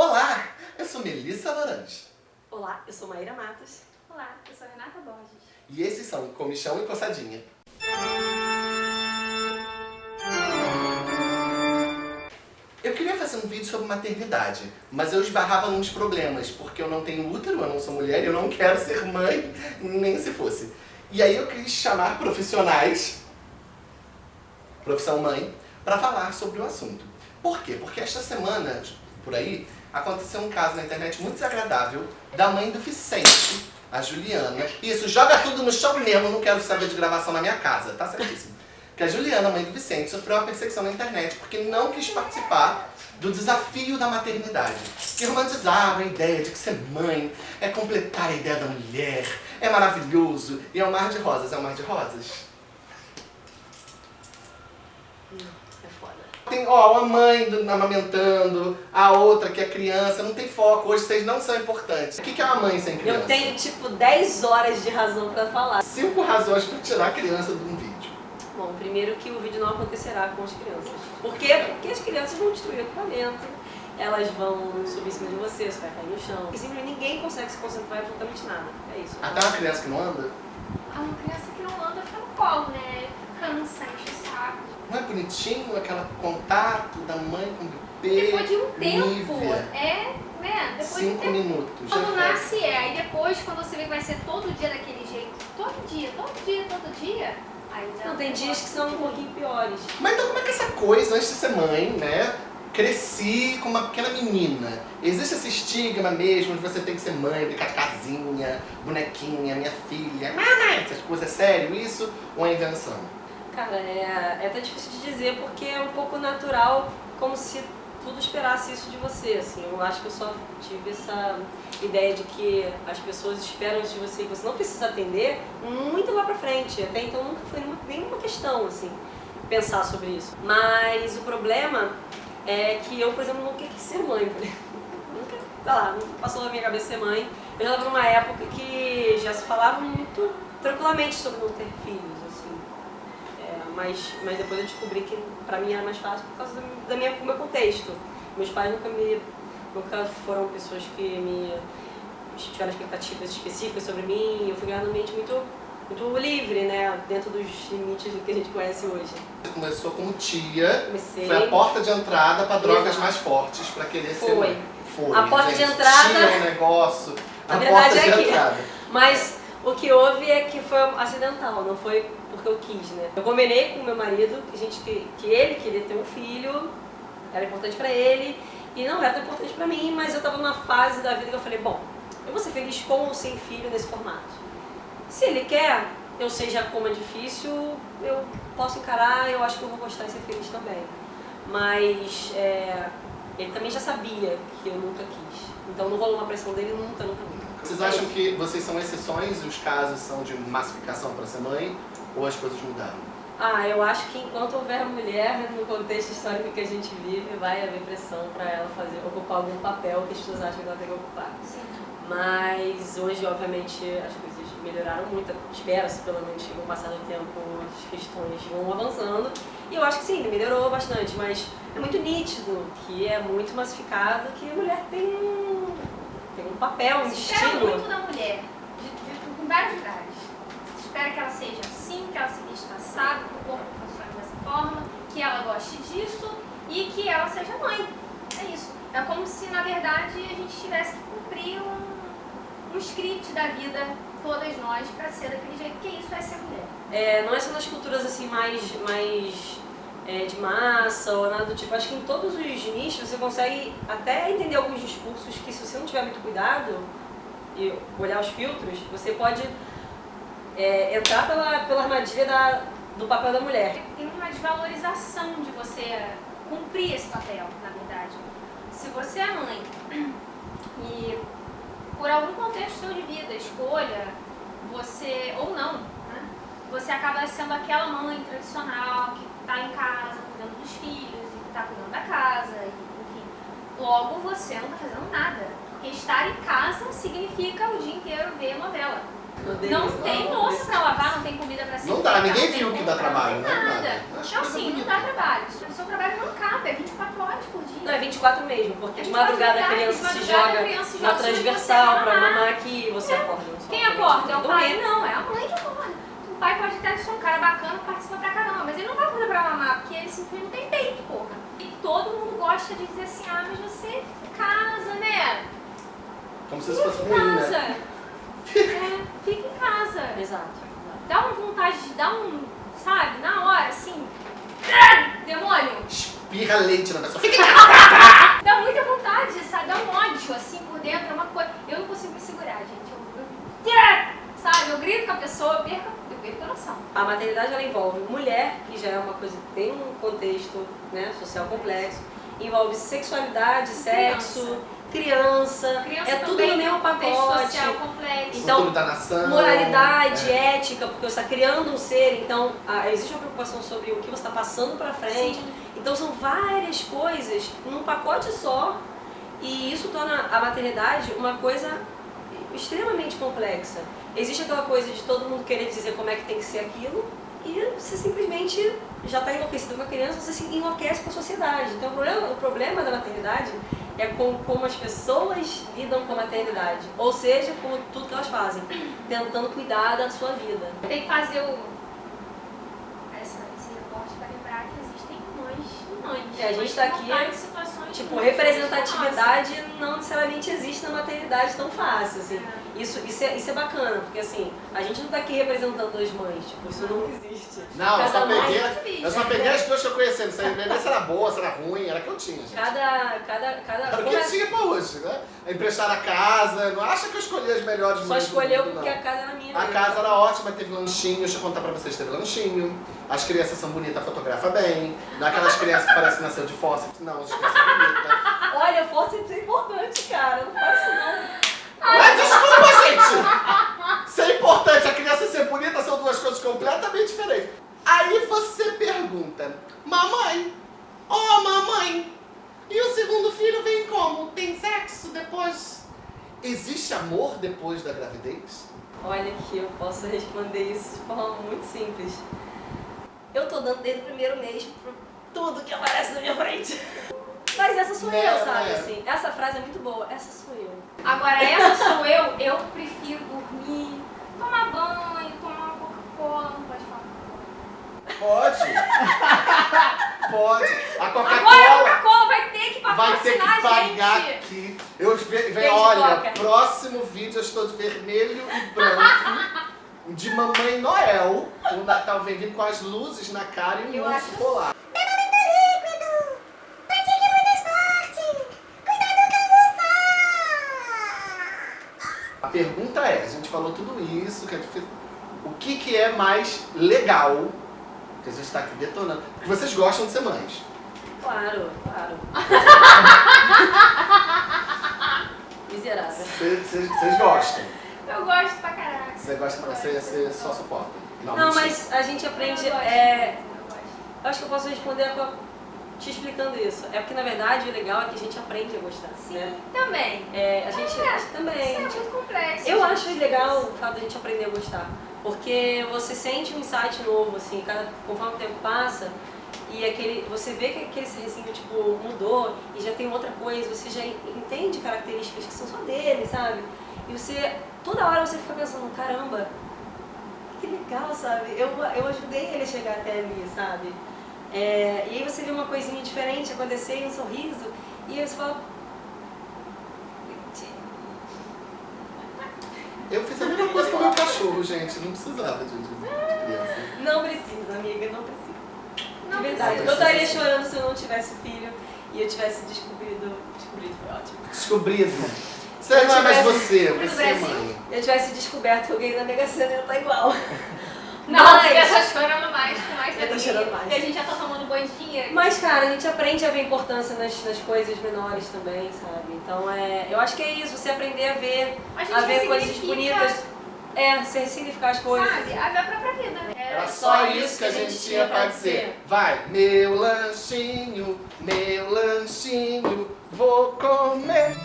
Olá, eu sou Melissa Laranja. Olá, eu sou Maíra Matos. Olá, eu sou Renata Borges. E esses são Comichão e Coçadinha. Eu queria fazer um vídeo sobre maternidade, mas eu esbarrava nos problemas, porque eu não tenho útero, eu não sou mulher, eu não quero ser mãe, nem se fosse. E aí eu quis chamar profissionais, profissão mãe, para falar sobre o assunto. Por quê? Porque esta semana, por aí, aconteceu um caso na internet muito desagradável da mãe do Vicente, a Juliana. Isso, joga tudo no chão mesmo, não quero saber de gravação na minha casa, tá certíssimo. Que a Juliana, mãe do Vicente, sofreu uma perseguição na internet porque não quis participar do desafio da maternidade. Que romantizava a ideia de que ser mãe é completar a ideia da mulher, é maravilhoso e é um mar de rosas. É um mar de rosas? Tem, ó, uma mãe do, amamentando, a outra que é criança, não tem foco. Hoje vocês não são importantes. O que é uma mãe sem criança? Eu tenho, tipo, 10 horas de razão pra falar. Cinco razões pra tirar a criança de um vídeo. Bom, primeiro que o vídeo não acontecerá com as crianças. Por quê? Porque as crianças vão destruir o equipamento, elas vão subir em cima de você, você vai cair no chão. E simplesmente ninguém consegue se concentrar em absolutamente nada. É isso. Até uma criança que não anda? Ah, uma criança que não anda fica no colo, né? Cansa, enche. Não é bonitinho aquele contato da mãe com o bebê? Depois de um tempo, Nívea. é, né? Depois de um Cinco minutos. Quando já nasce é, aí depois quando você vê que vai ser todo dia daquele jeito, todo dia, todo dia, todo dia, aí já Não, tem dias que são um pouquinho piores. Mas então como é que essa coisa, antes de ser mãe, né? Cresci com uma pequena menina. Existe esse estigma mesmo de você tem que ser mãe, brincar de casinha, bonequinha, minha filha, mamãe, essas coisas, é sério isso ou é invenção? Cara, é, é até difícil de dizer porque é um pouco natural, como se tudo esperasse isso de você, assim. Eu acho que eu só tive essa ideia de que as pessoas esperam isso de você e você não precisa atender muito lá pra frente. Até então nunca foi nenhuma, questão, assim, pensar sobre isso. Mas o problema é que eu, por exemplo, nunca quis ser mãe. Nunca, sei lá, nunca passou na minha cabeça ser mãe. Eu já estava numa época que já se falava muito tranquilamente sobre não ter filhos, mas, mas depois eu descobri que pra mim era mais fácil por causa do, da minha, do meu contexto. Meus pais nunca me nunca foram pessoas que me tiveram expectativas específicas sobre mim. Eu fui ganhando mente muito, muito livre, né? Dentro dos limites do que a gente conhece hoje. Você começou como tia, Comecei. foi a porta de entrada para drogas Exato. mais fortes para querer ser Foi. mãe. Foi. A porta de gente, entrada- Tinha um negócio. A verdade, porta é de entrada. Mas o que houve é que foi acidental, não foi porque eu quis, né? Eu combinei com meu marido que, gente, que, que ele queria ter um filho, era importante pra ele, e não era tão importante pra mim, mas eu tava numa fase da vida que eu falei, bom, eu vou ser feliz com ou sem filho nesse formato. Se ele quer, eu sei já como é difícil, eu posso encarar, eu acho que eu vou gostar e ser feliz também. Mas é, ele também já sabia que eu nunca quis. Então não rolou uma pressão dele nunca, nunca, nunca. Vocês acham que vocês são exceções e os casos são de massificação para ser mãe? Ou as coisas mudaram? Ah, eu acho que enquanto houver mulher no contexto histórico que a gente vive, vai haver pressão para ela fazer, ocupar algum papel que as pessoas acham que ela tem que ocupar. Sim. Mas hoje, obviamente, as coisas melhoraram muito. Espera-se, pelo menos, que com o passar do tempo as questões vão avançando. E eu acho que sim, melhorou bastante, mas é muito nítido que é muito massificado que a mulher tem um, tem um papel, um Se espera destino. muito da mulher, de, de, em vários lugares. Se espera que ela seja assim, que ela se vista assado, que o corpo funcione dessa forma, que ela goste disso e que ela seja mãe. É isso. É como se, na verdade, a gente tivesse que cumprir um, um script da vida, todas nós, pra ser daquele jeito, que isso é ser mulher. É, não é só nas culturas assim mais, mais é, de massa ou nada do tipo. Acho que em todos os nichos você consegue até entender alguns discursos que se você não tiver muito cuidado e olhar os filtros, você pode é, entrar pela, pela armadilha da, do papel da mulher. Tem uma desvalorização de você cumprir esse papel, na verdade. Se você é mãe e por algum contexto de vida, escolha, você, ou não? Você acaba sendo aquela mãe tradicional que está em casa cuidando dos filhos e que está cuidando da casa, e, enfim. Logo você não está fazendo nada, porque estar em casa significa o dia inteiro ver novela. Não tem louça pra lavar, não tem comida pra servir. Não dá, ninguém viu que dá trabalho, não né? Nada. Nada. Coisa sim, não dá trabalho. O seu trabalho não acaba, é 24 horas por dia. Não, é 24 mesmo, porque É de 24 madrugada a criança se joga criança na se transversal pra mamar. aqui e você acorda. Só Quem acorda, acorda? É o pai? Não, é a mãe acorda. O pai pode até ser um cara bacana, participa pra caramba, mas ele não vai acordar pra mamar, porque ele simplesmente não tem peito, porra. E todo mundo gosta de dizer assim, ah, mas você fica em casa, né? Como se fosse Fica em ruim, casa. né? É, fica em casa. Exato. exato. Dá uma vontade de dar um, sabe, na hora, assim. Demônio! Espirra leite na pessoa. Fica em casa. Dá muita vontade, sabe? Dá um ódio, assim, por dentro, é uma coisa. Eu não consigo me segurar, gente. Eu, eu- sabe, eu grito com a pessoa, perco a A maternidade ela envolve mulher, que já é uma coisa que tem um contexto né, social complexo, envolve sexualidade, sexo, criança, Criança é tudo no mesmo um pacote. social complexo. Então, da nação. Moralidade, É. ética, porque você está criando um ser, então ah, existe uma preocupação sobre o que você está passando para frente. Sim. Então são várias coisas num pacote só e isso torna a maternidade uma coisa extremamente complexa. Existe aquela coisa de todo mundo querer dizer como é que tem que ser aquilo e você simplesmente já está enlouquecido com a criança, você se enlouquece com a sociedade. Então o problema, o problema da maternidade é com como as pessoas lidam com a maternidade, ou seja, com tudo que elas fazem, tentando cuidar da sua vida. Tem que fazer o. Essa, esse reporte para lembrar que existem mães e mães. É, a gente tá não aqui, Tipo, representatividade não necessariamente existe na maternidade tão fácil, assim. É. Isso, isso, é, isso é bacana, porque assim, a gente não tá aqui representando as mães, tipo, isso não existe. Não, eu só Cada mãe- peguei. Eu só peguei as duas que eu conheci. Não sei nem se era boa, se era ruim, era que eu tinha, gente. Cada, cada, cada... Era o que é- tinha pra hoje, né? Emprestar a casa, não acha que eu escolhi as melhores Só mães do escolheu mundo, porque não. a casa era minha A mesmo. casa era ótima, teve lanchinho, deixa eu contar pra vocês, teve lanchinho. As crianças são bonitas, fotografa bem. Não é aquelas crianças que parecem nascer de fósseis. Não, as Olha, força é importante, cara, não faz isso não. Mas desculpa, gente! Ser importante, a criança ser bonita são duas coisas completamente diferentes. Aí você pergunta, mamãe, ô mamãe, e o segundo filho vem como? Tem sexo depois? Existe amor depois da gravidez? Olha que eu posso responder isso de forma muito simples. Eu tô dando desde o primeiro mês pra tudo que aparece na minha frente. Mas essa sou Né, eu, sabe? né? Assim, essa frase é muito boa. Essa sou eu. Agora, essa sou eu, eu prefiro dormir, tomar banho, tomar uma Coca-Cola, não pode falar. Pode. Pode. A Agora a Coca-Cola Coca-Cola vai ter que vai ter que pagar gente. aqui. Eu ve, ve, Beijo, olha, Coca. próximo vídeo eu estou de vermelho e branco. De Mamãe Noel. O Natal vem vindo com as luzes na cara e um urso acho- polar. A pergunta é, a gente falou tudo isso, que é difícil. O que, que é mais legal que a gente está aqui detonando? Porque vocês gostam de ser mães. Claro, claro. Miserável. Vocês gostam. Eu gosto pra caraca. Você gosta pra você, você só suporta. Não, mentira. mas a gente aprende. Eu gosto. É, Eu acho que eu posso responder a- te explicando isso. É porque na verdade o legal é que a gente aprende a gostar. Sim, Né? também. É, a gente É, também. Isso é muito complexo. Eu acho legal o fato de a gente aprender a gostar. Porque você sente um insight novo, assim, cada, conforme o tempo passa, e aquele, você vê que aquele serrecinho, tipo, mudou e já tem outra coisa, você já entende características que são só dele, sabe? E você, toda hora você fica pensando, caramba, que legal, sabe? Eu, eu ajudei ele a chegar até ali, sabe? É, e aí você vê uma coisinha diferente acontecer, um sorriso, e aí você fala, Eu fiz a mesma coisa com o meu cachorro, gente. Não precisava de, de, de criança. Não precisa, amiga, não precisa. Não de verdade. precisa. Eu estaria chorando se eu não tivesse filho e eu tivesse descobrido. Descobrido foi ótimo. Descobrido. Você não é mais você, Descobrido você é Brasil. mãe. Eu tivesse descoberto que eu ganhei na Mega Sena ia estar igual. Não, Mas- você tá chorando mais, com mais Eu tô chorando mais. E a gente já tá tomando banho de dinheiro. Mas, cara, a gente aprende a ver importância nas, nas coisas menores também, sabe? Então, é, eu acho que é isso, você aprender a ver, a a ver coisas bonitas. É, você ressignificar as coisas. Sabe? A ver a própria vida. Era só isso que a gente tinha pra dizer. Vai, meu lanchinho, meu lanchinho, vou comer.